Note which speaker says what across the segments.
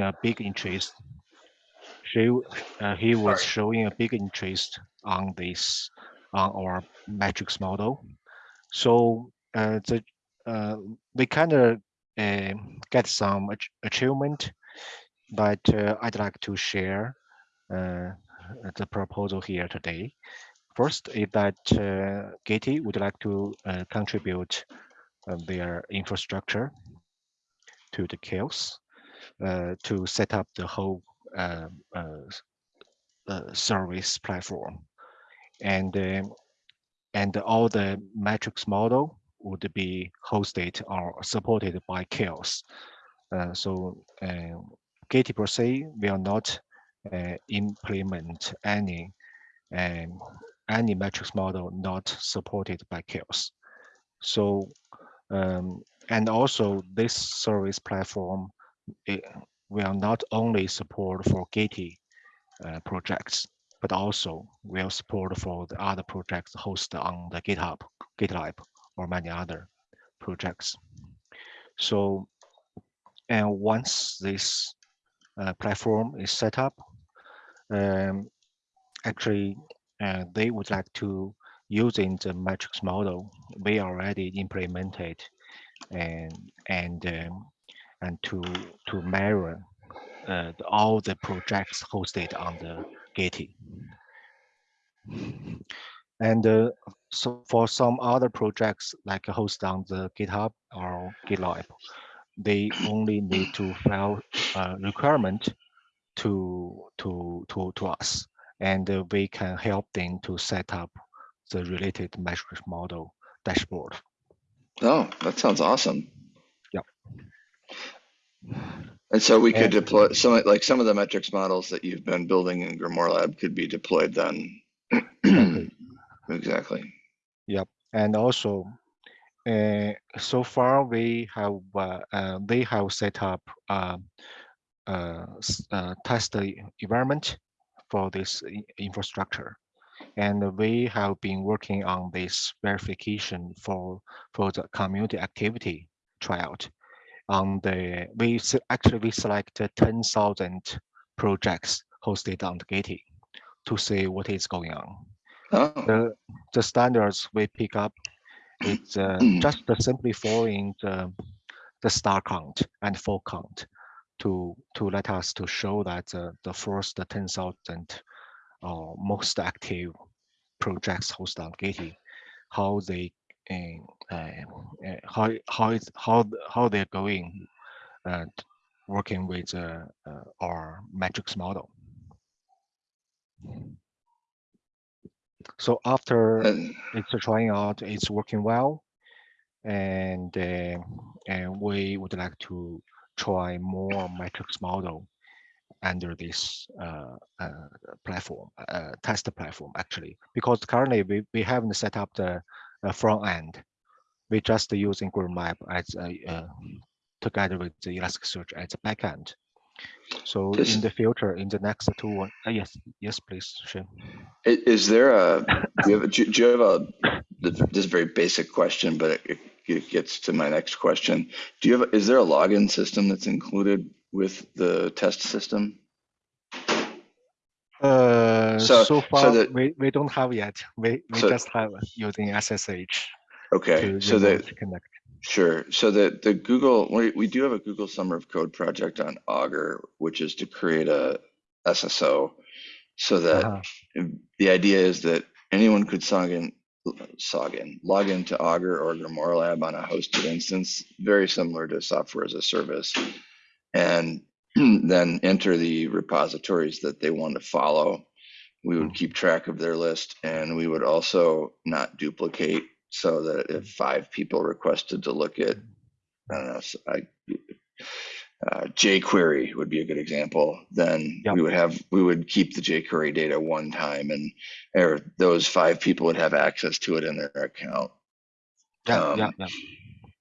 Speaker 1: a big interest. She, uh, he was showing a big interest on this, on our metrics model. So uh, the uh, we kind of uh, get some ach achievement, but uh, I'd like to share uh, the proposal here today. First is that uh, Gitee would like to uh, contribute uh, their infrastructure to the CHAOSS to set up the whole uh, uh, service platform. And, um, and all the metrics model would be hosted or supported by CHAOSS. so Gitee per se will not implement any um, any metrics model not supported by CHAOSS. So, um, and also this service platform will not only support for Gitee uh, projects, but also will support for the other projects hosted on the GitHub, GitLab, or many other projects. So, and once this uh, platform is set up, um, actually uh, they would like to using the metrics model we already implemented and and um, and to to measure uh, all the projects hosted on the Gitee. And uh, so for some other projects like hosted on the GitHub or GitLab, they only need to file a requirement to to to to us and uh, we can help them to set up the related metrics model dashboard.
Speaker 2: Oh, that sounds awesome. And so we could deploy some like some of the metrics models that you've been building in Grimoire Lab could be deployed then. exactly. exactly.
Speaker 1: Yep. And also, uh, so far we have uh, uh, they have set up uh, uh, uh, test environment for this infrastructure. And we have been working on this verification for, for the community activity tryout. On the, we actually we selected 10,000 projects hosted on the Gitee to see what is going on. Oh. The, the standards we pick up is uh, just simply following the, the star count and full count to to let us to show that uh, the first 10,000 uh, most active projects hosted on Gitee, how they how how it's how how they're going and working with uh, uh, our metrics model. So after it's trying out, it's working well, and uh, and we would like to try more metrics model under this uh, uh, platform, uh, test platform actually, because currently we, we haven't set up the front end. We're just using Google Map as a, uh, together with the Elasticsearch as a backend. So in the future, in the next two, uh, yes, yes, please, Shane.
Speaker 2: Is there a, do you have, a, do you have a, this very basic question, but it, it gets to my next question. Do you have, is there a login system that's included with the test system?
Speaker 1: Uh, so, so far so that, we, we don't have yet. We, we so, just have using SSH.
Speaker 2: Okay, so that connect. Sure. So the the Google we, we do have a Google Summer of Code project on Augur, which is to create a SSO, so that uh -huh. the idea is that anyone could sign in in, log into Augur or Grimoire Lab on a hosted instance, very similar to software as a service, and then enter the repositories that they want to follow. We would keep track of their list and we would also not duplicate so that if five people requested to look at, I don't know, I, uh, jQuery would be a good example. Then yep. we would have we would keep the jQuery data one time, and or those five people would have access to it in their account.
Speaker 1: Yeah, um, yeah, yeah.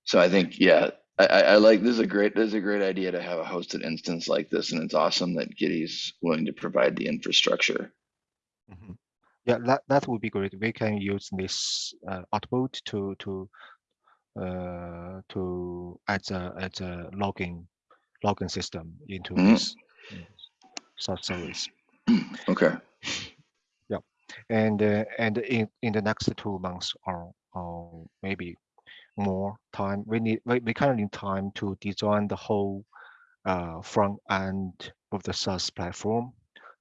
Speaker 2: So I think yeah, I, I, like this is a great this is a great idea to have a hosted instance like this, and it's awesome that Gitee's willing to provide the infrastructure.
Speaker 1: Mm -hmm. Yeah, that that would be great. We can use this uh, output to to uh, to as a as a logging login system into
Speaker 2: Mhm.
Speaker 1: this mm, SaaS service.
Speaker 2: Okay.
Speaker 1: Yeah, and uh, and in in the next two months or or maybe more time, we need we, we kind of need time to design the whole uh, front end of the SaaS platform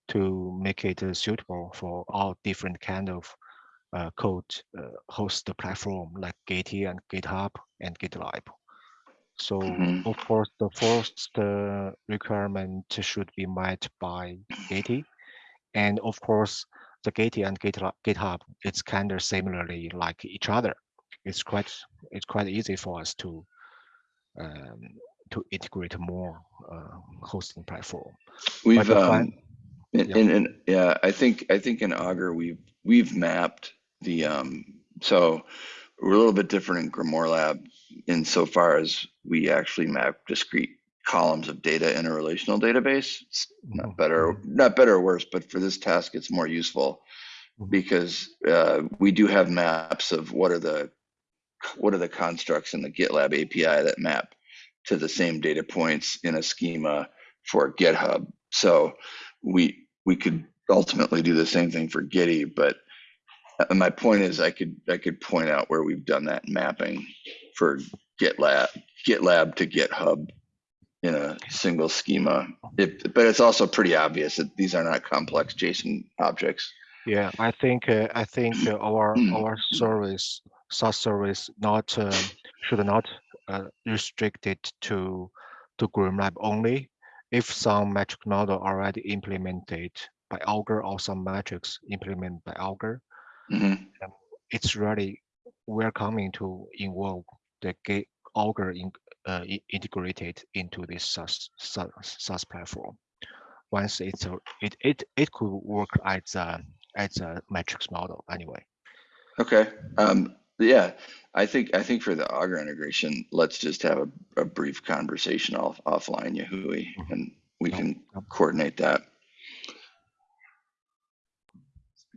Speaker 1: to make it uh, suitable for all different kind of uh, code uh, host platform like Gitee and GitHub and GitLab. So
Speaker 2: Mhm.
Speaker 1: of course, the first uh, requirement should be met by Gitee, and of course, the Gitee and GitLab, GitHub it's kind of similarly like each other. It's quite it's quite easy for us to um, to integrate more uh, hosting platform.
Speaker 2: We've um,
Speaker 1: yeah.
Speaker 2: in, in yeah, I think I think in Augur we've we've mapped the um so we're a little bit different in Grimoire Lab insofar as we actually map discrete columns of data in a relational database. It's
Speaker 1: Mhm,
Speaker 2: not better, not better or worse, but for this task, it's more useful
Speaker 1: Mhm.
Speaker 2: because uh, we do have maps of what are the what are the constructs in the GitLab API that map to the same data points in a schema for GitHub. So we we could ultimately do the same thing for Gitee, but uh, my point is I could I could point out where we've done that mapping for GitLab GitLab to GitHub in a single schema. It, but it's also pretty obvious that these are not complex JSON objects.
Speaker 1: Yeah, I think uh, I think uh, our our service SaaS service not um, should not uh, restrict it to to GroomLab only. If some metric model already implemented by Augur or some metrics implemented by Augur,
Speaker 2: Mhm.
Speaker 1: it's really welcoming to involve the ga- Augur in, uh, integrated into this SaaS, SaaS SaaS platform. Once it's a, it it it could work as a as a metrics model anyway.
Speaker 2: Okay. Um, yeah, I think I think for the Augur integration, let's just have a, a brief conversation off offline, Yahui,
Speaker 1: Mhm.
Speaker 2: and we can coordinate that.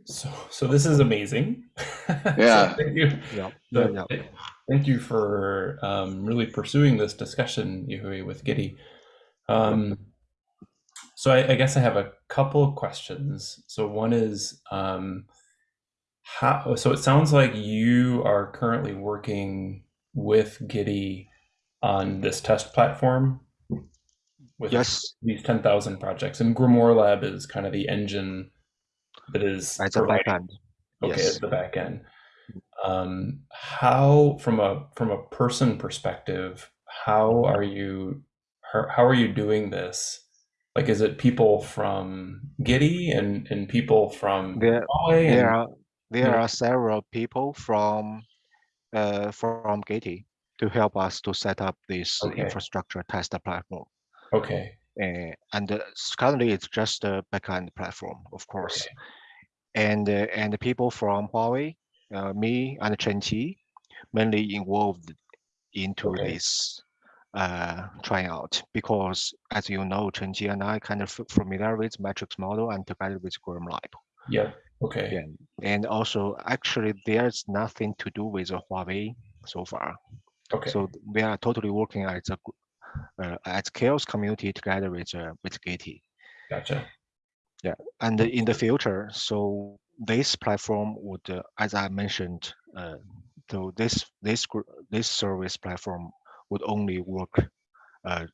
Speaker 3: So, so this is amazing. So
Speaker 2: Yeah.
Speaker 3: thank you.
Speaker 1: Yeah,
Speaker 3: So
Speaker 1: yeah, yeah.
Speaker 3: Thank you for um, really pursuing this discussion, Yuhui, with Gitee. Um, so I, I guess I have a couple of questions. So one is, um, how? So it sounds like you are currently working with Gitee on this test platform with
Speaker 1: Yes,
Speaker 3: these 10,000 projects, and Grimoire Lab is kind of the engine that is
Speaker 1: a
Speaker 3: providing
Speaker 1: backend.
Speaker 3: okay
Speaker 1: Yes.
Speaker 3: at the back end um how from a from a person perspective how are you how, how are you doing this like is it people from Gitee and and people from
Speaker 1: There
Speaker 3: Huawei and
Speaker 1: are there are several people from uh from Gitee to help us to set up this
Speaker 3: Okay.
Speaker 1: infrastructure test platform.
Speaker 3: okay
Speaker 1: Uh, and uh, currently it's just a backend platform, of course.
Speaker 3: okay
Speaker 1: And uh, and the people from Huawei, uh, me and Chen Qi, mainly involved into
Speaker 3: Okay.
Speaker 1: this uh, tryout because, as you know, Chen Qi and I kind of familiar with metrics model and together with GroomLab.
Speaker 3: yep okay
Speaker 1: Yeah, and also actually there's nothing to do with the Huawei so far.
Speaker 3: okay
Speaker 1: So we are totally working as a uh, as CHAOSS community together with uh, with Gitee.
Speaker 3: gotcha Yeah,
Speaker 1: And in the future, so this platform would, uh, as I mentioned, uh, so this this this service platform would only work. Uh,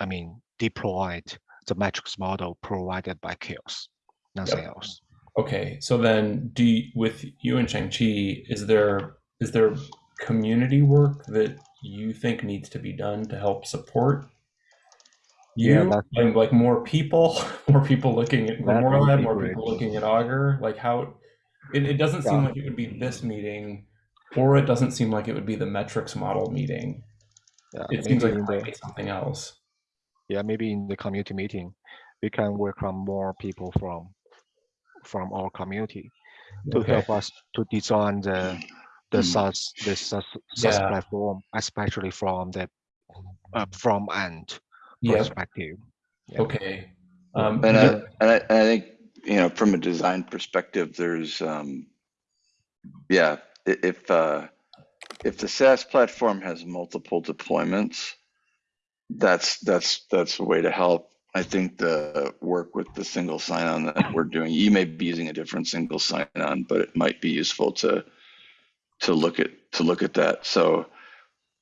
Speaker 1: I mean, deployed the metrics model provided by CHAOSS, nothing
Speaker 3: Yep.
Speaker 1: else.
Speaker 3: Okay so then do you, with you and Shang Chi, is there is there community work that you think needs to be done to help support you?
Speaker 1: That-
Speaker 3: like, like more people more people looking at Lab, more
Speaker 1: great.
Speaker 3: people looking at augur? Like how it, it doesn't seem like it would be this meeting or it doesn't seem like it would be the metrics model meeting.
Speaker 1: Yeah,
Speaker 3: it seems like it
Speaker 1: in
Speaker 3: might
Speaker 1: the
Speaker 3: be something else.
Speaker 1: Yeah maybe in the community meeting, we can welcome more people from from our community to
Speaker 3: okay
Speaker 1: help us to design the the
Speaker 2: Mm.
Speaker 1: SaaS the SaaS, SaaS
Speaker 3: Yeah.
Speaker 1: platform, especially from the uh, from end
Speaker 3: yeah
Speaker 1: perspective. Yeah.
Speaker 3: okay um,
Speaker 2: And I, and I, and I think, you know, from a design perspective, there's, um, yeah, if, uh, if the SaaS platform has multiple deployments, that's that's that's a way to help. I think the work with the single sign-on that we're doing, you may be using a different single sign-on, but it might be useful to to look at to look at that. So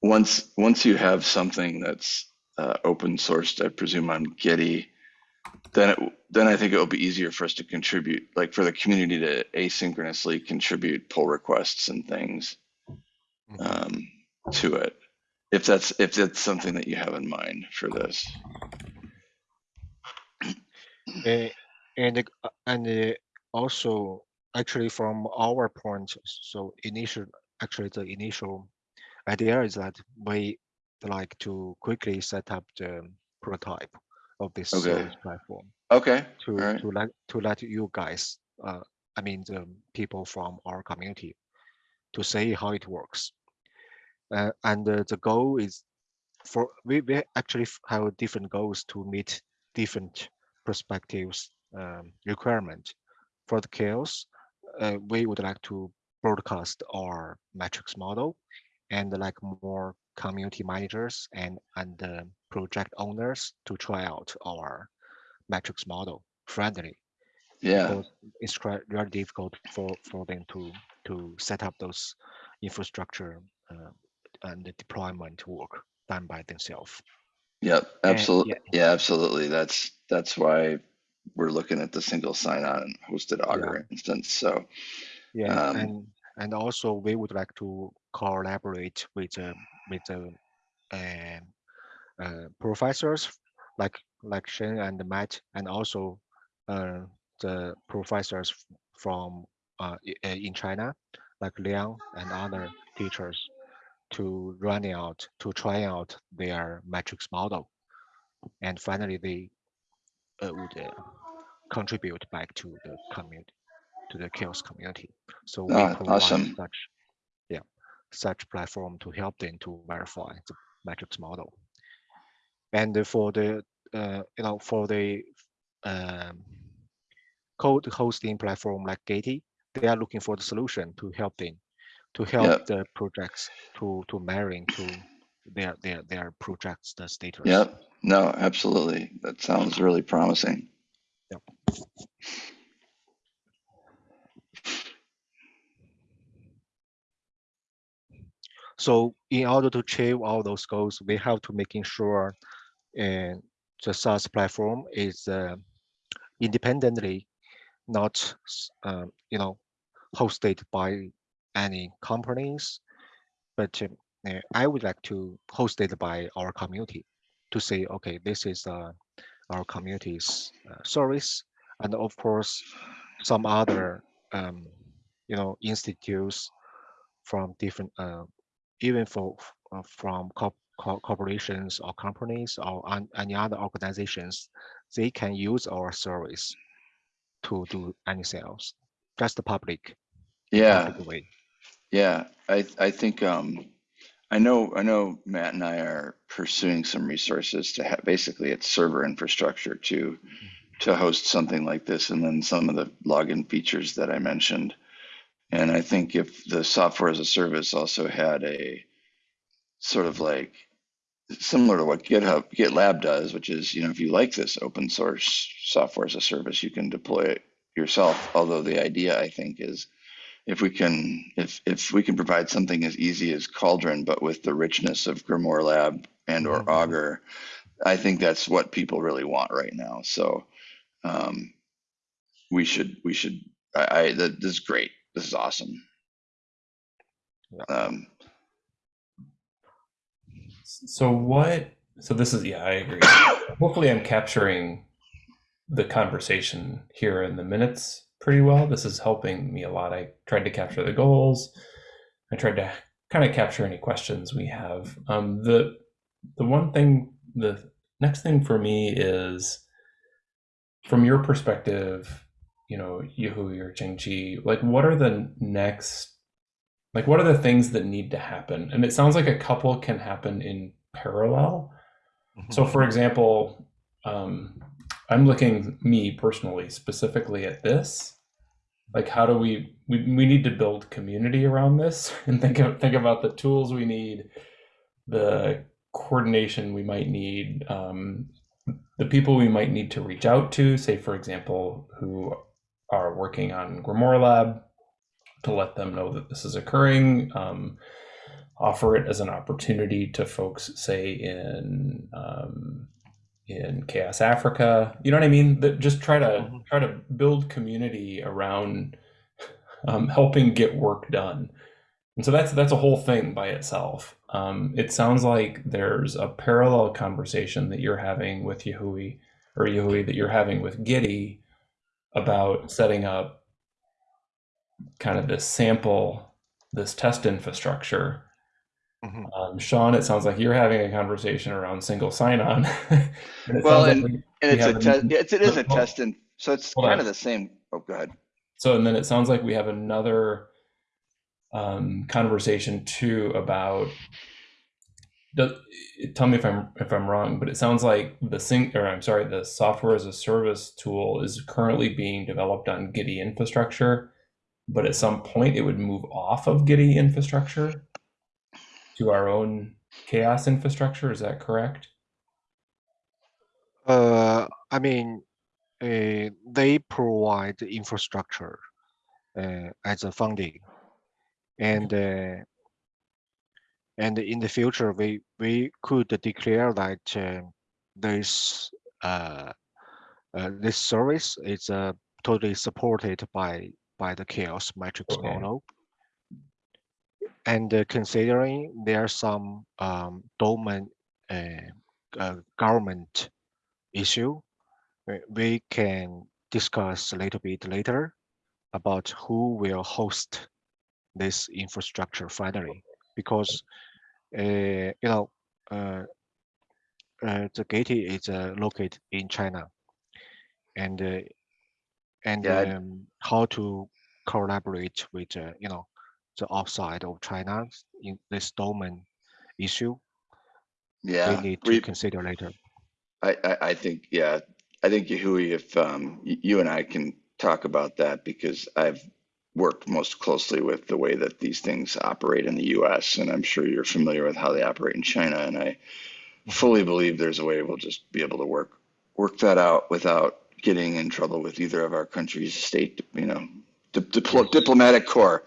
Speaker 2: once once you have something that's uh, open sourced, I presume on Gitee, then it, then I think it will be easier for us to contribute, like for the community to asynchronously contribute pull requests and things
Speaker 1: Mhm.
Speaker 2: um, to it. If that's if that's something that you have in mind for this.
Speaker 1: And uh, and also actually from our point, so initial actually the initial idea is that we like to quickly set up the prototype of this
Speaker 2: Okay.
Speaker 1: platform
Speaker 2: Okay.
Speaker 1: to
Speaker 2: right.
Speaker 1: to let to let you guys, uh, I mean the people from our community, to see how it works. Uh, and uh, the goal is for we, we actually have different goals to meet different perspectives um, requirement. For the CHAOSS, uh, we would like to broadcast our metrics model and like more community managers and and uh, project owners to try out our metrics model friendly
Speaker 2: Yeah.
Speaker 1: because it's quite very difficult for for them to to set up those infrastructure uh, and the deployment work done by themselves.
Speaker 2: Yep.
Speaker 1: And
Speaker 2: Absolutely.
Speaker 1: yeah,
Speaker 2: Yeah. Absolutely. That's that's why we're looking at the single sign-on hosted Augur instance. So
Speaker 1: yeah,
Speaker 2: Um,
Speaker 1: and and also we would like to collaborate with uh, with the uh, uh, professors like like Shen and Matt, and also uh, the professors from uh, uh, in China, like Liang and other teachers, to run out to try out their metrics model, and finally they uh, would uh, contribute back to the community to the CHAOSS community. So we
Speaker 2: Ah,
Speaker 1: provide
Speaker 2: awesome.
Speaker 1: such yeah such platform to help them to verify the metrics model. And for the uh, you know for the um, code hosting platform like Gitee, they are looking for the solution to help them to help
Speaker 2: Yep.
Speaker 1: the projects to to marrying to their their their projects the status.
Speaker 2: Yep. No, absolutely. That sounds really promising. Yep.
Speaker 1: So in order to achieve all those goals, we have to making sure uh, the SaaS platform is uh, independently not um, you know hosted by any companies, but uh, I would like to host it by our community to say, okay, this is uh, our community's uh, service, and of course, some other um, you know institutes from different uh, even for uh, from corp- co- corporations or companies or any other organizations, they can use our service to do anything else. Just the public,
Speaker 2: Yeah.
Speaker 1: way.
Speaker 2: Yeah. I I think um I know I know Matt and I are pursuing some resources to have basically it's server infrastructure to to host something like this and then some of the login features that I mentioned. And I think if the software as a service also had a sort of like similar to what GitHub GitLab does, which is, you know, if you like this open source software as a service, you can deploy it yourself. Although the idea I think is if we can if if we can provide something as easy as Cauldron, but with the richness of Grimoire Lab and or
Speaker 1: Mhm, mhm.
Speaker 2: Augur, I think that's what people really want right now. So um, we should we should I, I that, this is great. This is awesome.
Speaker 1: Yeah.
Speaker 2: Um,
Speaker 3: So what? So this is yeah, I agree. Hopefully, I'm capturing the conversation here in the minutes pretty well. This is helping me a lot. I tried to capture the goals. I tried to kind of capture any questions we have. Um, the the one thing, the next thing for me is, from your perspective, you know, Yuhu or Chengchi, like what are the next, like what are the things that need to happen? And it sounds like a couple can happen in parallel. So, for example, um, I'm looking me personally specifically at this. Like, how do we, we we need to build community around this and think of, think about the tools we need, the coordination we might need, um, the people we might need to reach out to, say, for example, who are working on Grimoire Lab, to let them know that this is occurring. Um, offer it as an opportunity to folks, say in um, in CHAOSS Africa. You know what I mean? That just try to mm-hmm. try to build community around um, helping get work done. And so that's that's a whole thing by itself. Um, it sounds like there's a parallel conversation that you're having with Yahui or Yahui that you're having with Gitee about setting up kind of this sample, this test infrastructure Mm-hmm. Um, Sean, it sounds like you're having a conversation around single sign-on.
Speaker 2: well, and, like we, and it's a test. It's, it is a test, and so it's kind on. of the same. Oh, go ahead.
Speaker 3: So, and then it sounds like we have another um, conversation too about. Does, tell me if I'm if I'm wrong, but it sounds like the sync or I'm sorry, the software as a service tool is currently being developed on Gitee infrastructure, but at some point it would move off of Gitee infrastructure to our own CHAOSS infrastructure. Is that correct?
Speaker 1: Uh, I mean, uh, they provide the infrastructure uh, as a funding, and uh, and in the future we we could declare that uh, this uh, uh, this service is uh, totally supported by by the CHAOSS matrix okay. model and uh, considering there are some um, domain uh, uh, government issue, we can discuss a little bit later about who will host this infrastructure finally, because uh, you know uh, uh, the Gitee is located in China, and and yeah. um, how to collaborate with you know the outside of China in this domain issue.
Speaker 2: Yeah,
Speaker 1: we need to we, consider later.
Speaker 2: I, I, I think yeah, I think Yahui, if um, you and I can talk about that because I've worked most closely with the way that these things operate in the U.S. and I'm sure you're familiar with how they operate in China, and I fully believe there's a way we'll just be able to work work that out without getting in trouble with either of our countries' state, you know, Di- dipl- diplomatic corps.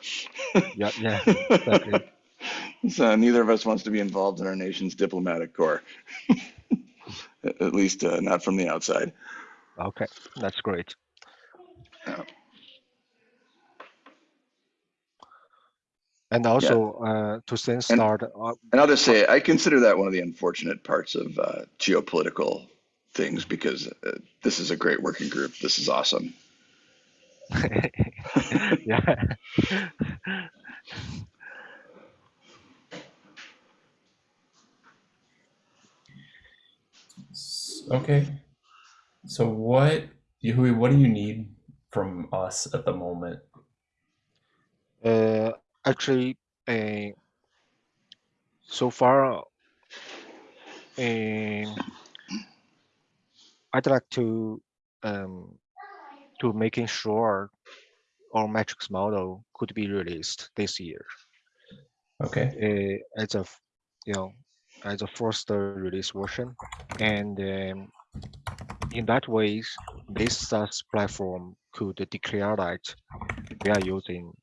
Speaker 1: yeah, yeah. Exactly.
Speaker 2: so neither of us wants to be involved in our nation's diplomatic corps, at least uh, not from the outside.
Speaker 1: Okay, that's great. Yeah. And also yeah. uh, to start.
Speaker 2: And, uh, and, I'll just say, I consider that one of the unfortunate parts of uh, geopolitical things because uh, this is a great working group. This is awesome.
Speaker 1: yeah.
Speaker 3: Okay. So what, Yahui, what do you need from us at the moment?
Speaker 1: Uh, actually, uh, so far, uh, I'd like to um, to making sure our metrics model could be released this year.
Speaker 3: Okay.
Speaker 1: Uh, as a, you know, as a first release version, and um, in that way, this SaaS platform could declare that we are using,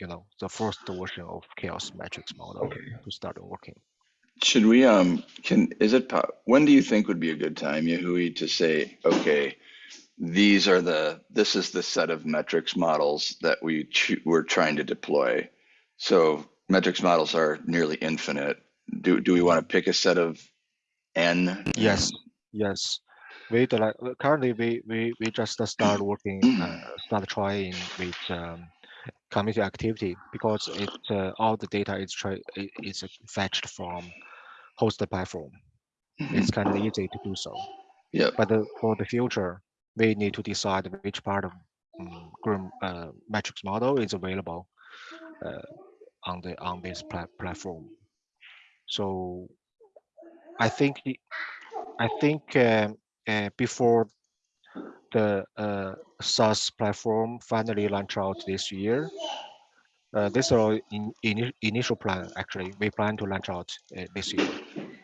Speaker 1: you know, the first version of CHAOSS metrics model okay. to start working.
Speaker 2: Should we um can is it when do you think would be a good time, Yahui, to say okay? These are the this is the set of metrics models that we we're trying to deploy. So metrics models are nearly infinite. Do do we want to pick a set of n?
Speaker 1: Yes, yes. We like currently we we we just start working uh, start trying with um, community activity because it uh, all the data is try is fetched from hosted platform. It's kind of easy to do so.
Speaker 2: Yeah.
Speaker 1: But the, for the future, we need to decide which part of um, uh, matrix model is available uh, on the on this pla platform. So I think I think uh, uh, before the uh, SaaS platform finally launch out this year, uh, this is our in, in, initial plan. Actually, we plan to launch out uh, this year.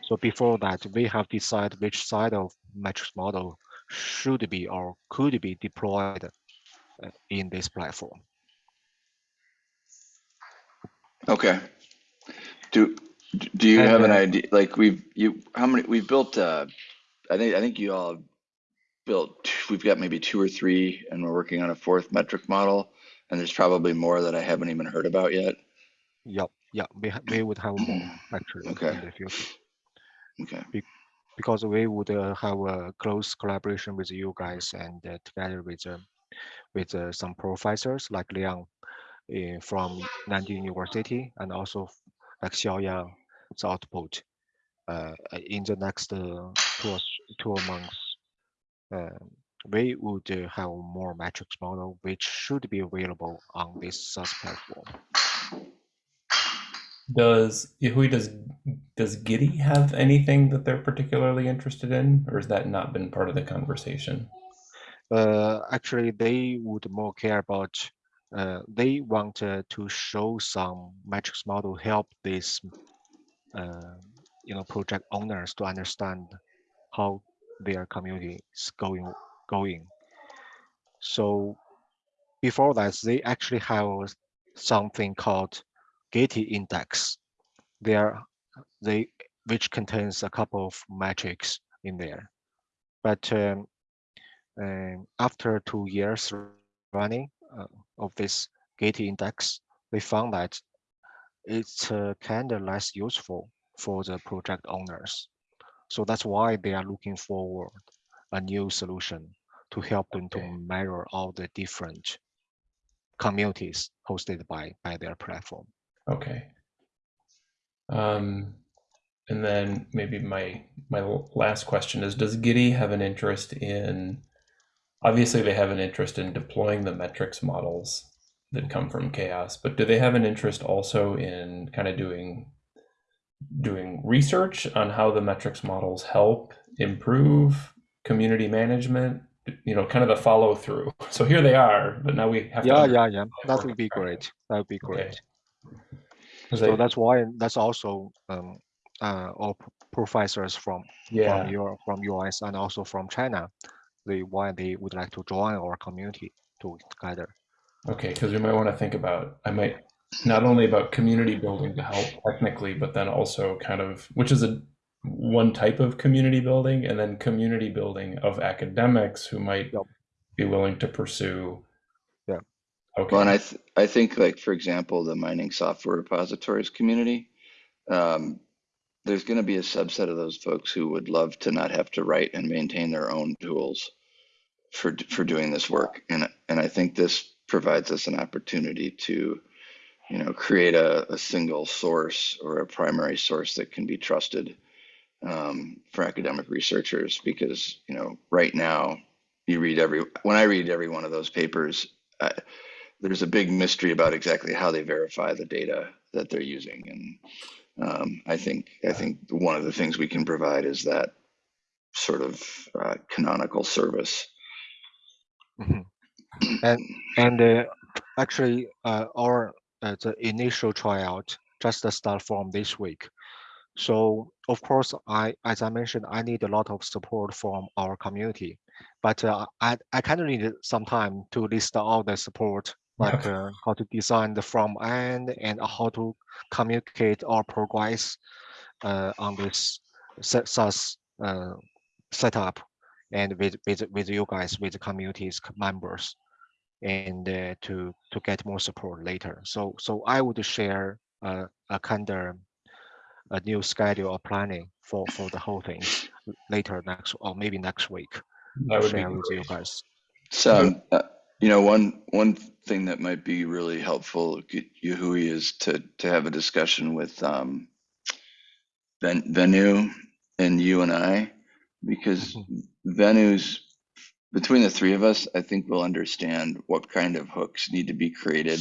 Speaker 1: So before that, we have decided which side of matrix model should be or could be deployed uh, in this platform.
Speaker 2: Okay. Do do you
Speaker 1: And,
Speaker 2: have an
Speaker 1: uh,
Speaker 2: idea? Like we've you how many we've built? uh I think I think you all built. We've got maybe two or three, and we're working on a fourth metric model. And there's probably more that I haven't even heard about yet.
Speaker 1: Yep, yeah, we we would have more actually
Speaker 2: Okay.
Speaker 1: in the future
Speaker 2: Okay.
Speaker 1: Because we would uh, have a close collaboration with you guys and uh, together with uh, with some professors like Liang uh, from Nanjing University and also like Xiaoyang, the output in the next two two months. We would have more metrics model which should be available on this SaaS platform.
Speaker 3: Does Yahui does does Gitee have anything that they're particularly interested in, or has that not been part of the conversation?
Speaker 1: uh, actually they would more care about uh, they want uh, to show some metrics model help this uh, you know project owners to understand how their community is going going so before that they actually have something called Gitee index there they which contains a couple of metrics in there but um, and after two years running uh, of this Gitee index, we found that it's uh, kind of less useful for the project owners. So that's why they are looking forward a new solution to help them to
Speaker 3: Okay.
Speaker 1: measure all the different communities hosted by by their platform.
Speaker 3: Okay. Um, and then maybe my my last question is: Does Gitee have an interest in? Obviously, they have an interest in deploying the metrics models that come from CHAOSS, but do they have an interest also in kind of doing doing research on how the metrics models help improve community management? You know, kind of the follow through. So here they are, but now we have.
Speaker 1: Yeah,
Speaker 3: under-
Speaker 1: yeah, yeah. That would be great. That would be
Speaker 3: Okay.
Speaker 1: great.
Speaker 3: 'Cause
Speaker 1: So that's why that's also um, uh, all professors from
Speaker 3: yeah.
Speaker 1: from Europe, from US, and also from China. They why they would like to join our community to together.
Speaker 3: Okay, because we might want to think about, I might, not only about community building to help technically, but then also kind of, which is a one type of community building, and then community building of academics who might
Speaker 1: Yep.
Speaker 3: be willing to pursue. Okay.
Speaker 2: Well, and I th- I think like for example, the mining software repositories community, um, there's going to be a subset of those folks who would love to not have to write and maintain their own tools for for doing this work, and and I think this provides us an opportunity to, you know, create a, a single source or a primary source that can be trusted um, for academic researchers, because you know, right now, you read every when I read every one of those papers. I, there's a big mystery about exactly how they verify the data that they're using and um, i think i think one of the things we can provide is that sort of uh, canonical service
Speaker 1: Mhm. And and uh, actually, uh, our uh, the initial tryout just start from this week. So of course, I as I mentioned, I need a lot of support from our community, but uh, I I kind of need some time to list all the support, like uh, how to design the front end and how to communicate our progress uh, on this sa- SaaS uh, setup and with with with you guys with the communities members and uh, to to get more support later. So so I would share uh, a kind of a new schedule or planning for for the whole thing later next or maybe next week.
Speaker 3: That would be
Speaker 1: share with you guys.
Speaker 2: so uh, you know one one thing that might be really helpful Yahui, is to to have a discussion with um Ven- Venu and you and i because venu's between the three of us, I think we'll understand what kind of hooks need to be created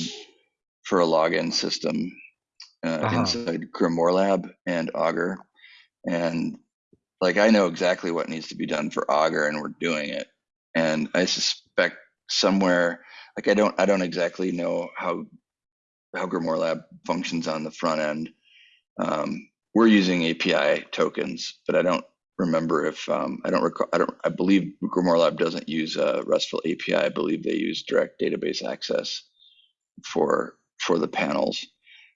Speaker 2: for a login system uh,
Speaker 1: Uh-huh.
Speaker 2: inside Grimoire Lab and Augur. And like, I know exactly what needs to be done for Augur, and we're doing it. And I suspect somewhere, like, I don't, I don't exactly know how how Grimoire Lab functions on the front end. Um, we're using API tokens, but I don't remember if um, I don't recall. I don't. I believe Grimoire Lab doesn't use a RESTful API. I believe they use direct database access for for the panels.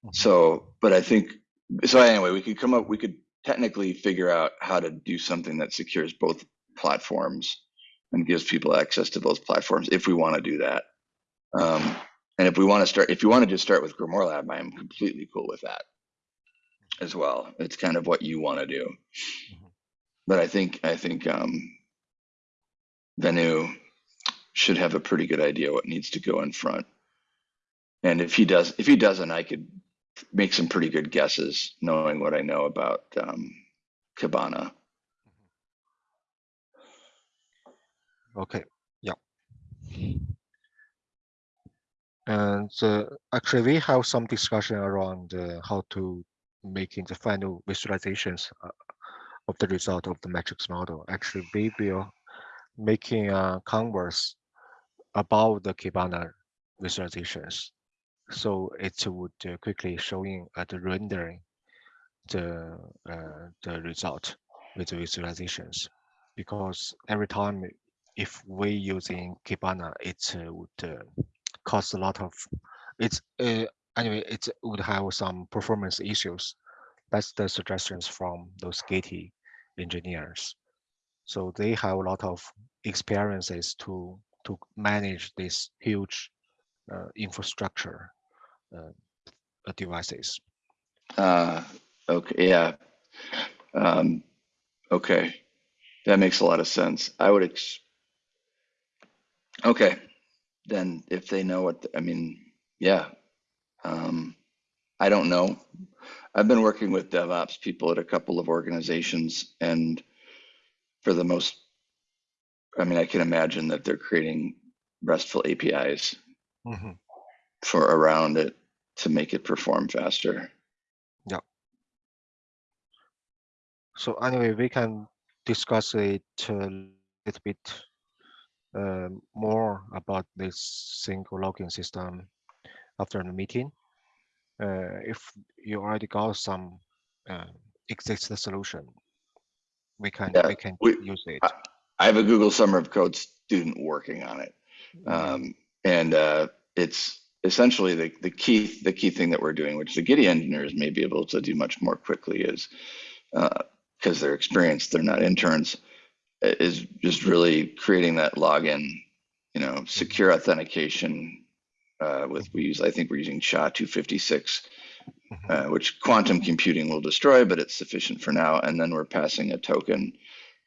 Speaker 1: Mhm.
Speaker 2: So, but I think so. Anyway, we could come up. We could technically figure out how to do something that secures both platforms and gives people access to those platforms if we want to do that. Um, and if we want to start, if you want to just start with Grimoire Lab, I am completely cool with that as well. It's kind of what you want to do.
Speaker 1: Mhm.
Speaker 2: But I think I think um, Venu should have a pretty good idea what needs to go in front. And if he does, if he doesn't, I could make some pretty good guesses, knowing what I know about um, Kibana.
Speaker 1: Okay, yeah. And uh, actually, we have some discussion around uh, how to making the final visualizations uh, of the result of the matrix model. Actually, we will making a converse about the Kibana visualizations. So it would uh, quickly showing uh, the rendering the uh, the result with the visualizations. Because every time if we using Kibana, it would uh, cost a lot of, it's uh, anyway, it would have some performance issues. That's the suggestions from those Gitee engineers. So they have a lot of experiences to to manage this huge uh, infrastructure uh, devices.
Speaker 2: Uh, okay, yeah. Um, okay, that makes a lot of sense. I would. Ex- okay, then if they know what I mean, yeah. Um, I don't know. I've been working with DevOps people at a couple of organizations, and for the most, I mean, I can imagine that they're creating RESTful APIs
Speaker 1: Mhm.
Speaker 2: for around it to make it perform faster. Yeah.
Speaker 1: So anyway, we can discuss it a little bit uh, more about this single login system after the meeting. Uh, if you already got some uh, existing solution, we can
Speaker 2: Yeah,
Speaker 1: we can
Speaker 2: we-
Speaker 1: use it.
Speaker 2: I have a Google Summer of Code student working on it.
Speaker 1: Mhm.
Speaker 2: Um, and uh, it's essentially the, the key the key thing that we're doing, which the Gitee engineers may be able to do much more quickly, is because they're experienced, they're not interns, i- is just really creating that login, you know, secure authentication. Uh, with we use, I think we're using SHA 256,
Speaker 1: Mhm.
Speaker 2: uh, which quantum computing will destroy, but it's sufficient for now. And then we're passing a token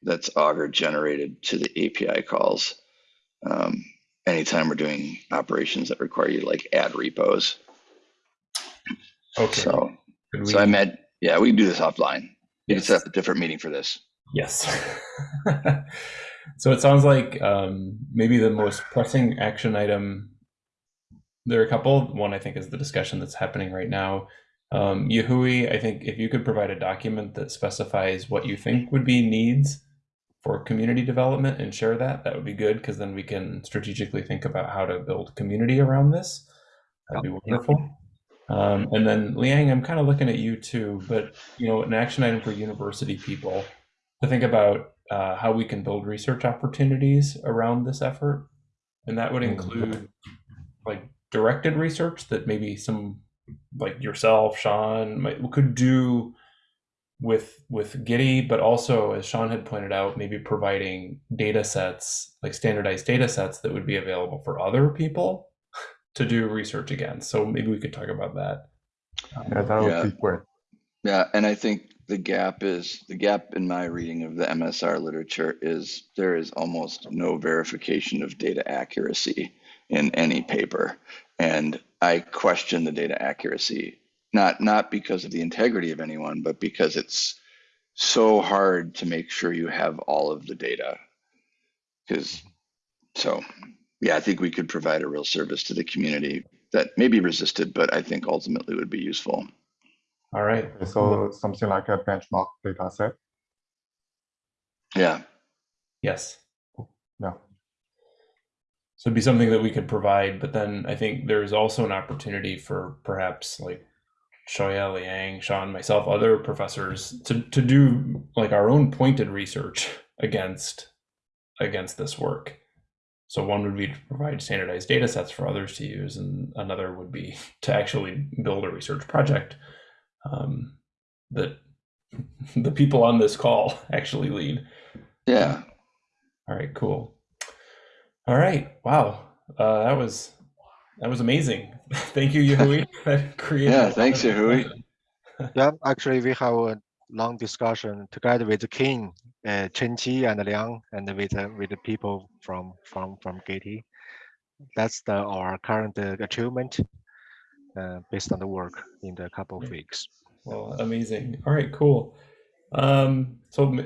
Speaker 2: that's Augur generated to the API calls. Um, anytime we're doing operations that require you like add repos.
Speaker 3: Okay.
Speaker 2: So,
Speaker 3: Could
Speaker 2: so I
Speaker 3: we-
Speaker 2: met, yeah, we can do this offline. You can set up a different meeting for this.
Speaker 3: Yes. so it sounds like um, maybe the most pressing action item. There are a couple. One I think is the discussion that's happening right now. Um, Yahui, I think if you could provide a document that specifies what you think would be needs for community development and share that, that would be good because then we can strategically think about how to build community around this. That'd be wonderful. Um, and then Liang, I'm kind of looking at you too, but you know, an action item for university people to think about uh, how we can build research opportunities around this effort, and that would
Speaker 1: Mhm.
Speaker 3: include like directed research that maybe some like yourself, Sean, might, could do with with Gitee, but also as Sean had pointed out, maybe providing data sets like standardized data sets that would be available for other people to do research against. So maybe we could talk about that.
Speaker 4: Yeah, that would
Speaker 2: Yeah.
Speaker 4: be great.
Speaker 2: Yeah, and I think the gap is the gap in my reading of the MSR literature is there is almost no verification of data accuracy in any paper, and I question the data accuracy not not because of the integrity of anyone, but because it's so hard to make sure you have all of the data. Because so yeah, I think we could provide a real service to the community that may be resisted, but I think ultimately would be useful.
Speaker 3: All right.
Speaker 4: Okay, So something like a benchmark data set.
Speaker 2: Yeah.
Speaker 3: Yes.
Speaker 4: Yeah.
Speaker 3: So it'd be something that we could provide, but then I think there's also an opportunity for perhaps like Shoya, Liang, Sean, myself, other professors to, to do like our own pointed research against against this work. So one would be to provide standardized data sets for others to use, and another would be to actually build a research project um, that the people on this call actually lead.
Speaker 2: Yeah.
Speaker 3: All right, cool. All right, wow, uh, that was that was amazing. Thank you, Yehui.
Speaker 2: yeah, thanks, Yehui.
Speaker 1: yeah, actually, we have a long discussion together with the King, uh, Chen Qi, and Liang, and with uh, with the people from from from Gitee. That's the our current uh, achievement based on the work in the couple of weeks.
Speaker 3: Well, amazing. All right, cool. Um, so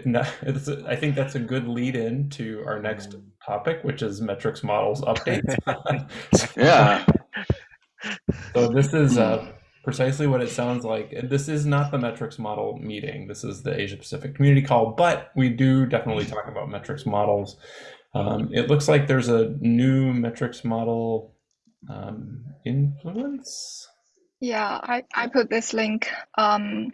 Speaker 3: I think that's a good lead in to our next mm. topic, which is metrics models updates.
Speaker 2: yeah.
Speaker 3: So this is uh, precisely what it sounds like. This is not the metrics model meeting. This is the Asia Pacific community call, but we do definitely talk about metrics models. Um, it looks like there's a new metrics model um, influence.
Speaker 5: Yeah, I, I put this link. Um,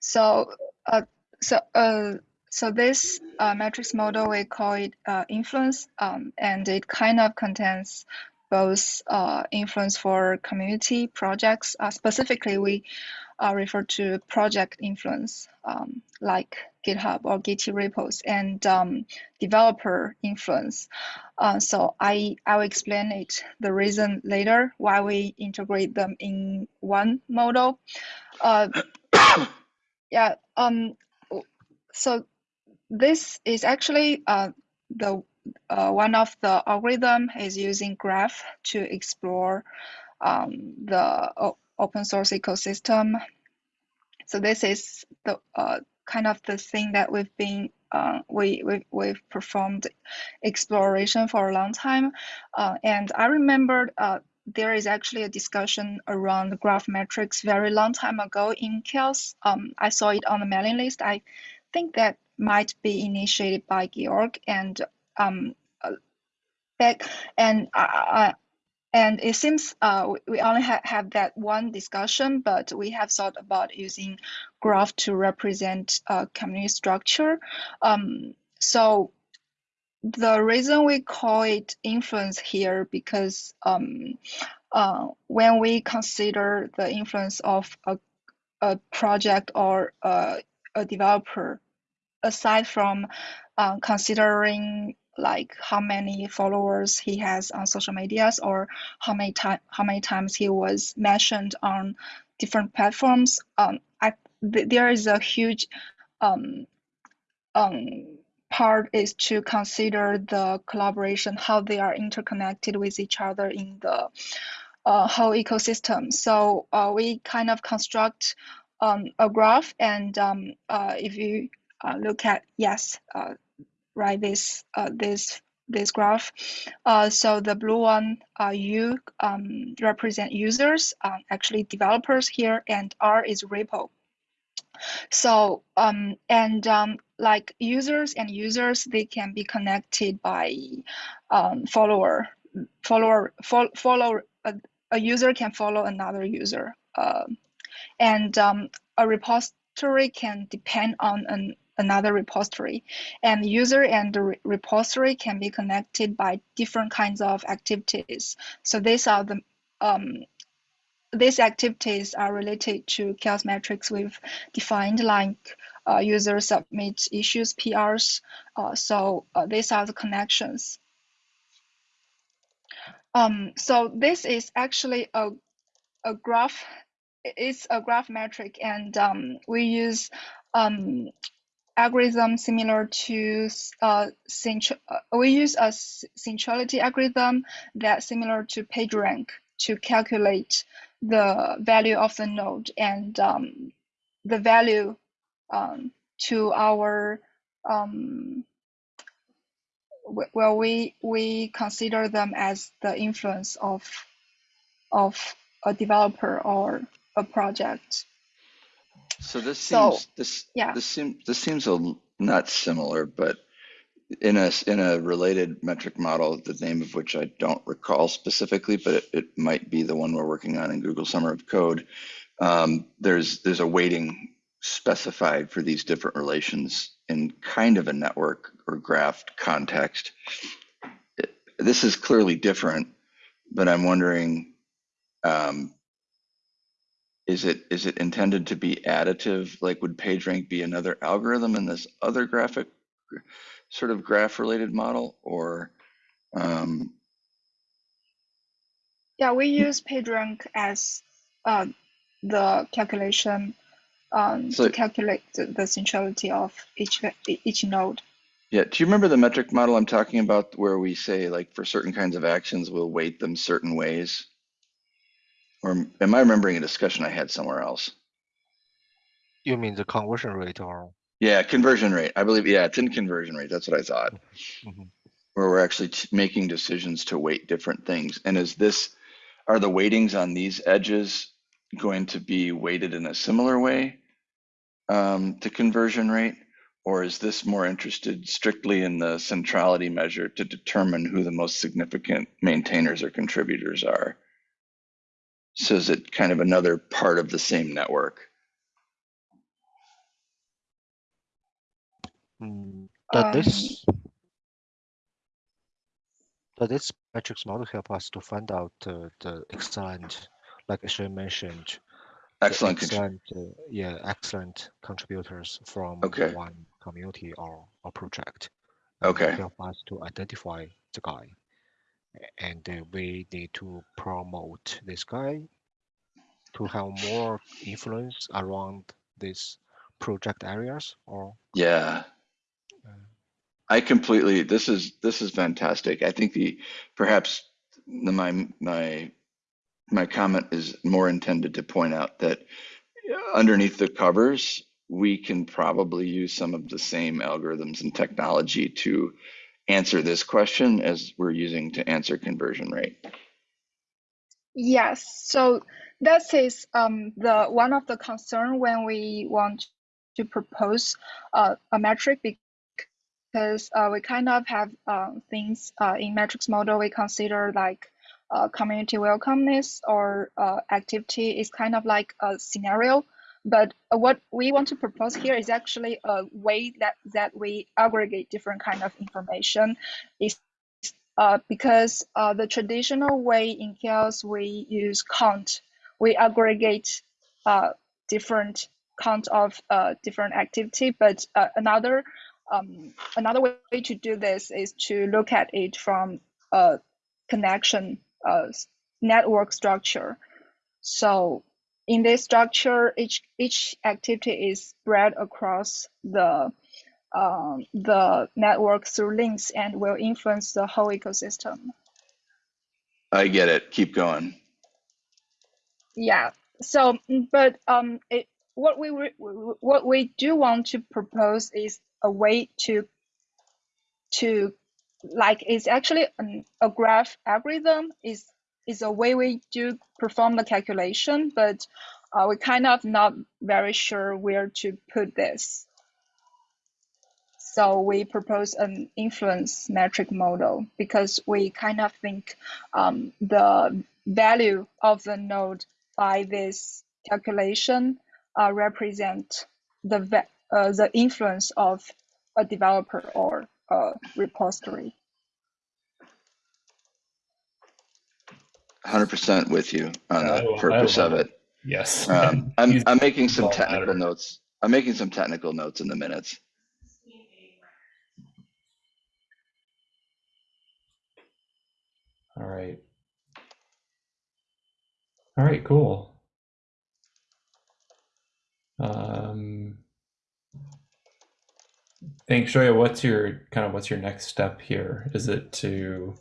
Speaker 5: so uh, so uh, so this uh, metrics model we call it uh, influence, um, and it kind of contains both uh, influence for community projects. Uh, specifically, we uh, refer to project influence, um, like GitHub or Git repos, and um, developer influence. Uh, so I I will explain it the reason later why we integrate them in one model. Uh, yeah. Um. So this is actually uh, the uh, one of the algorithm is using graph to explore um, the open source ecosystem. So this is the uh, kind of the thing that we've been uh, we, we we've performed exploration for a long time, uh, and I remembered uh, there is actually a discussion around graph metrics very long time ago in CHAOSS. Um, I saw it on the mailing list. I think that might be initiated by Georg and um, uh, back and uh, and it seems uh, we only ha have that one discussion, but we have thought about using graph to represent a community structure. Um, so the reason we call it influence here because um, uh, when we consider the influence of a, a project or a, a developer, aside from uh, considering like how many followers he has on social medias or how many time how many times he was mentioned on different platforms. Um I, th there is a huge um um part is to consider the collaboration how they are interconnected with each other in the uh, whole ecosystem. So uh, we kind of construct um, a graph and um, uh, if you uh, look at yes uh, right this uh, this this graph. Uh, so the blue one, uh, U um, represent users, uh, actually developers here, and R is repo. So um, and um, like users and users, they can be connected by um, follower, follower, fo follow. A, a, user can follow another user, uh, and um, a repository can depend on an another repository. And user and the re repository can be connected by different kinds of activities. So these are the um, these activities are related to CHAOSS metrics we've defined like uh, user submit issues, PRs. Uh, so uh, these are the connections. Um, so this is actually a, a graph, it's a graph metric and um, we use um, algorithm similar to uh, uh, we use a centrality algorithm that similar to PageRank to calculate the value of the node and um, the value um, to our um, well we we consider them as the influence of of a developer or a project
Speaker 2: so this seems so, this yeah. this seems this seems a not similar, but in a in a related metric model, the name of which I don't recall specifically, but it, it might be the one we're working on in Google Summer of Code. um, there's there's a weighting specified for these different relations in kind of a network or graph context. This is clearly different, but I'm wondering, um, is it is it intended to be additive? Like, would PageRank be another algorithm in this other graphic sort of graph related model, or um,
Speaker 5: yeah, we use PageRank as uh, the calculation um, so, to calculate the, the centrality of each each node.
Speaker 2: Yeah, do you remember the metric model I'm talking about where we say like for certain kinds of actions, we'll weight them certain ways? Or am I remembering a discussion I had somewhere else?
Speaker 1: You mean the conversion rate or?
Speaker 2: Yeah, conversion rate. I believe, yeah, it's in conversion rate. That's what I thought. Mm -hmm. Where we're actually making decisions to weight different things. And is this, are the weightings on these edges going to be weighted in a similar way um, to conversion rate? Or is this more interested strictly in the centrality measure to determine who the most significant maintainers or contributors are? So is it kind of another part of the same network?
Speaker 1: Mm, does um, this does this metrics model help us to find out uh, the excellent, like Ashley mentioned,
Speaker 2: excellent,
Speaker 1: excellent uh, yeah, excellent contributors from
Speaker 2: okay.
Speaker 1: one community or, or project.
Speaker 2: Okay.
Speaker 1: Help us to identify the guy. And uh, we need to promote this guy to have more influence around these project areas or?
Speaker 2: Yeah. I completely this is this is fantastic. I think the perhaps the, my my my comment is more intended to point out that underneath the covers we can probably use some of the same algorithms and technology to answer this question as we're using to answer conversion rate.
Speaker 5: Yes, so that is um, the one of the concern when we want to propose uh, a metric because uh, we kind of have uh, things uh, in metrics model we consider like uh, community welcomeness or uh, activity is kind of like a scenario but uh, what we want to propose here is actually a way that, that we aggregate different kind of information is uh, because uh, the traditional way in CHAOSS we use count, we aggregate uh, different count of uh, different activity, but uh, another um, another way to do this is to look at it from a connection network structure. So in this structure, each each activity is spread across the um, the network through links and will influence the whole ecosystem.
Speaker 2: I get it. Keep going.
Speaker 5: Yeah. So, but um, it, what we what we do want to propose is a way to to like it's actually an, a graph algorithm is is a way we do perform the calculation, but uh, we're kind of not very sure where to put this. So we propose an influence metric model because we kind of think um, the value of the node by this calculation uh, represent the uh, the influence of a developer or a repository.
Speaker 2: 100% with you on the purpose of it.
Speaker 3: Yes.
Speaker 2: Um, I'm, I'm making some technical notes. I'm making some technical notes in the minutes.
Speaker 3: All right. All right, cool. Um, thanks, Xiaoya. What's your kind of what's your next step here? Is it to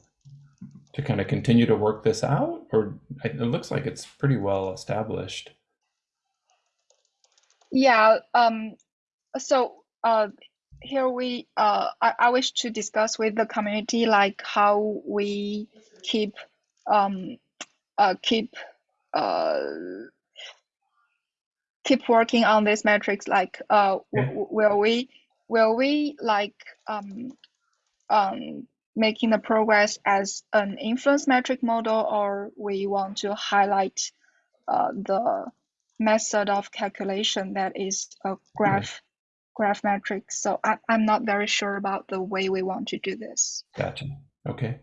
Speaker 3: to kind of continue to work this out, or it looks like it's pretty well established?
Speaker 5: Yeah. Um. So, uh, here we uh, I, I wish to discuss with the community like how we keep um uh keep uh keep working on this metrics like uh will we will we like um um making the progress as an influence metric model or we want to highlight uh, the method of calculation that is a graph graph metric. So I, I'm not very sure about the way we want to do this.
Speaker 3: Gotcha. Okay.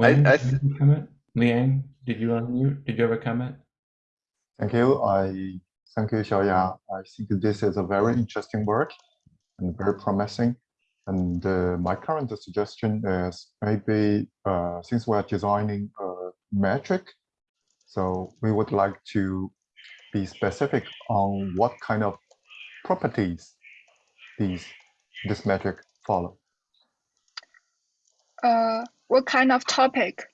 Speaker 2: I-
Speaker 3: Wayne,
Speaker 2: I
Speaker 3: did you comment? Liang, did you unmute? Did you have a comment?
Speaker 4: Thank you. I thank you, Xiaoya. I think this is a very interesting work and very promising. And uh, my current suggestion is maybe uh, since we're designing a metric, so we would like to be specific on what kind of properties these this metric follow.
Speaker 5: Uh, what kind of topic?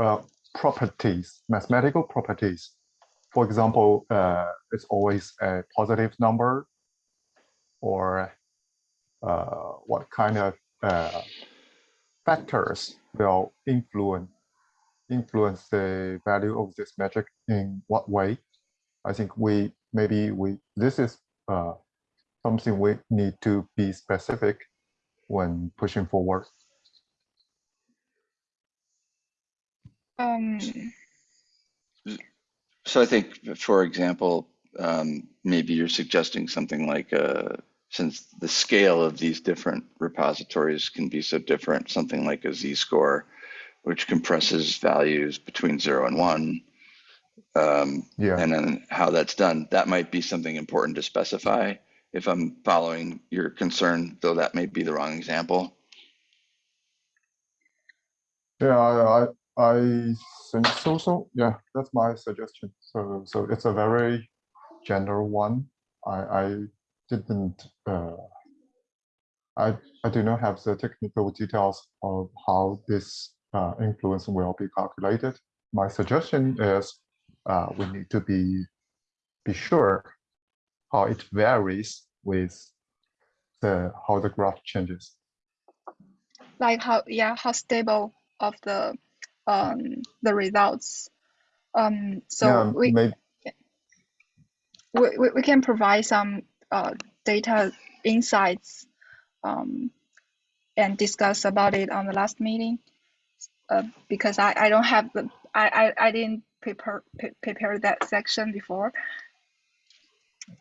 Speaker 4: uh, properties, mathematical properties. For example, uh, it's always a positive number or what kind of uh, factors will influence influence the value of this metric in what way. I think we maybe we this is uh, something we need to be specific when pushing forward.
Speaker 5: Um,
Speaker 2: So I think, for example, um, maybe you're suggesting something like, uh, since the scale of these different repositories can be so different, something like a z-score, which compresses values between zero and one. Um,
Speaker 4: Yeah.
Speaker 2: and then how that's done, that might be something important to specify. If I'm following your concern, though that may be the wrong example.
Speaker 4: Yeah, I, I, I think so. So yeah, that's my suggestion. So so it's a very general one. I I didn't uh, I I do not have the technical details of how this uh, influence will be calculated. My suggestion is uh, we need to be be sure how it varies with the how the graph changes.
Speaker 5: like how yeah how stable of the um the results. Um, so
Speaker 4: yeah,
Speaker 5: we,
Speaker 4: maybe
Speaker 5: we we we can provide some uh data insights um and discuss about it on the last meeting. Uh, because I I don't have the I I, I didn't prepare prepare that section before.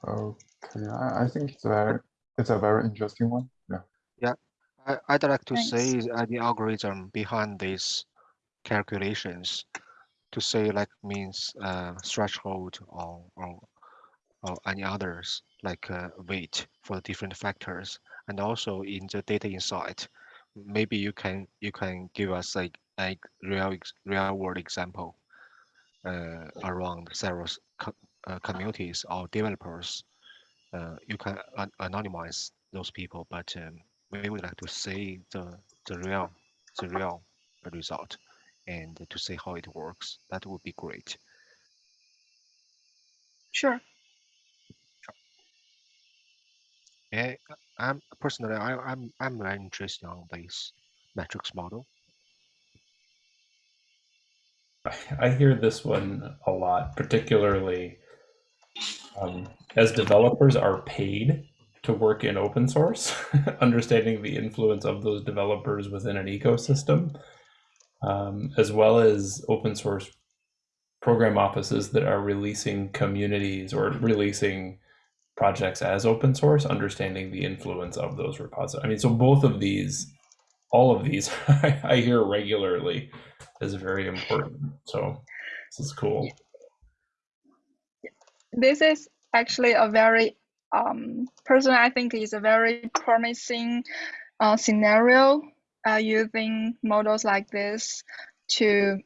Speaker 4: okay. I, I think it's very it's a very interesting one. Yeah.
Speaker 1: I, I'd like to
Speaker 5: Thanks.
Speaker 1: say uh, the algorithm behind these calculations to say like means uh, threshold or, or, or any others like uh, weight for different factors and also in the data insight maybe you can you can give us like a real real world example uh, around several co- uh, communities or developers uh, you can an- anonymize those people but um, we would like to see the the real the real result and to see how it works. That would be great.
Speaker 5: Sure.
Speaker 1: And I'm personally I, I'm I'm very interested on this metrics model.
Speaker 3: I hear this one a lot, particularly um, as developers are paid to work in open source, understanding the influence of those developers within an ecosystem, um, as well as open source program offices that are releasing communities or releasing projects as open source, understanding the influence of those repositories. I mean, so both of these, all of these, I hear regularly is very important. So this is cool.
Speaker 5: This is actually a very um personally I think is a very promising uh, scenario uh, using models like this to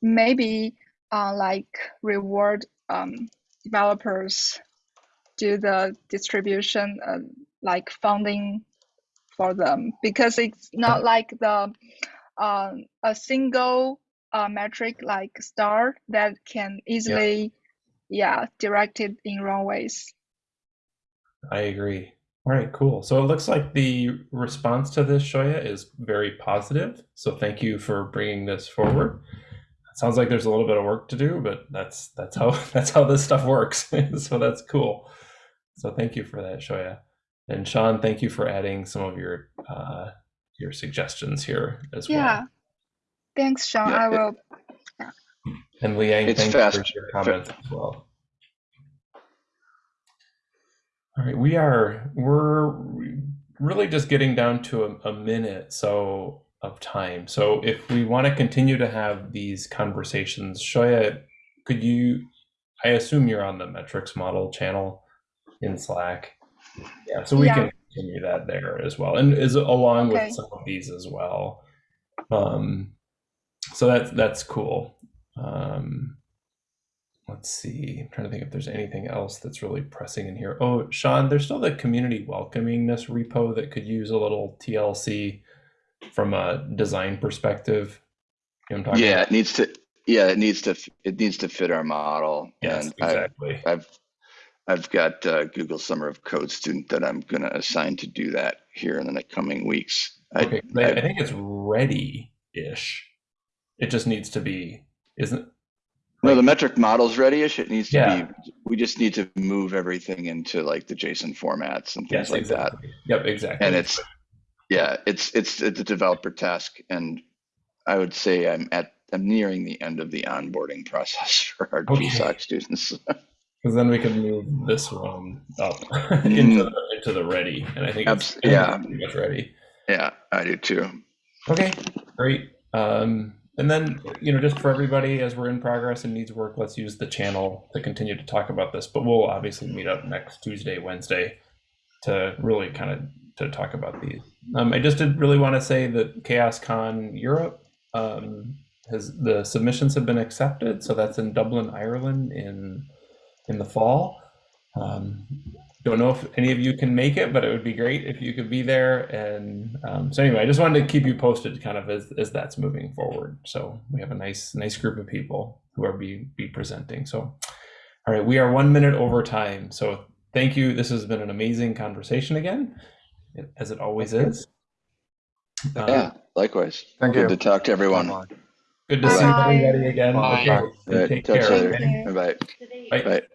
Speaker 5: maybe uh, like reward um, developers do the distribution uh, like funding for them because it's not like the um, a single uh, metric like star that can easily yeah directed in wrong ways
Speaker 3: I agree. All right, cool. So it looks like the response to this, Xiaoya, is very positive. So thank you for bringing this forward. It sounds like there's a little bit of work to do, but that's that's how that's how this stuff works. so that's cool. So thank you for that, Xiaoya. And Sean, thank you for adding some of your uh, your suggestions here as
Speaker 5: yeah
Speaker 3: well. Yeah.
Speaker 5: Thanks sean
Speaker 2: Yeah,
Speaker 5: i
Speaker 2: it-
Speaker 5: will
Speaker 3: And Liang,
Speaker 2: It's
Speaker 3: thank you for your comments as well. All right, we are we're really just getting down to a, a minute so of time. So if we want to continue to have these conversations, Xiaoya, could you? I assume you're on the metrics model channel in Slack. Yeah, so we
Speaker 5: Yeah.
Speaker 3: can continue that there as well, and is along
Speaker 5: Okay.
Speaker 3: with some of these as well. Um, so that's that's cool. Um, let's see. I'm trying to think if there's anything else that's really pressing in here. Oh, Sean, there's still the community welcomingness repo that could use a little TLC from a design perspective. You know what I'm talking
Speaker 2: Yeah,
Speaker 3: about?
Speaker 2: it needs to. Yeah, it needs to. It needs to fit our model.
Speaker 3: Yes,
Speaker 2: and I,
Speaker 3: exactly.
Speaker 2: I've I've got uh, Google Summer of Code student that I'm going to assign to do that here in the coming weeks. I,
Speaker 3: Okay, I, I
Speaker 2: I-
Speaker 3: think it's ready-ish. It just needs to be, isn't?
Speaker 2: no, the metric model's ready-ish. It needs to
Speaker 3: Yeah.
Speaker 2: be. We just need to move everything into like the JSON formats and things
Speaker 3: Yes,
Speaker 2: like that.
Speaker 3: Yep, exactly.
Speaker 2: And it's yeah, it's it's it's a developer task, and I would say I'm at I'm nearing the end of the onboarding process for our
Speaker 3: Okay.
Speaker 2: GSOC students.
Speaker 3: because then we can move this one up into the, into the ready, and I think it's
Speaker 2: yeah.
Speaker 3: pretty much ready.
Speaker 2: yeah, I do too.
Speaker 3: Okay, great. Um, and then, you know, just for everybody, as we're in progress and needs work, let's use the channel to continue to talk about this. But we'll obviously meet up next Tuesday, Wednesday to really kind of to talk about these. Um, I just did really want to say that CHAOSScon Europe um, has the submissions have been accepted. So that's in Dublin, Ireland in in the fall. Um, don't know if any of you can make it, but it would be great if you could be there. And um, so anyway, I just wanted to keep you posted, kind of as, as that's moving forward. So we have a nice nice group of people who are be be presenting. So all right, we are one minute over time. So thank you. This has been an amazing conversation again, as it always is. Um,
Speaker 2: Yeah, likewise.
Speaker 4: Thank
Speaker 2: Good
Speaker 4: you.
Speaker 2: to talk to everyone.
Speaker 3: Good to see everybody again.
Speaker 1: Bye.
Speaker 3: Okay,
Speaker 2: Good.
Speaker 3: take
Speaker 2: Talk
Speaker 3: care.
Speaker 2: later.
Speaker 3: okay?
Speaker 5: Thank you.
Speaker 2: Bye bye.
Speaker 3: Bye.
Speaker 2: Bye.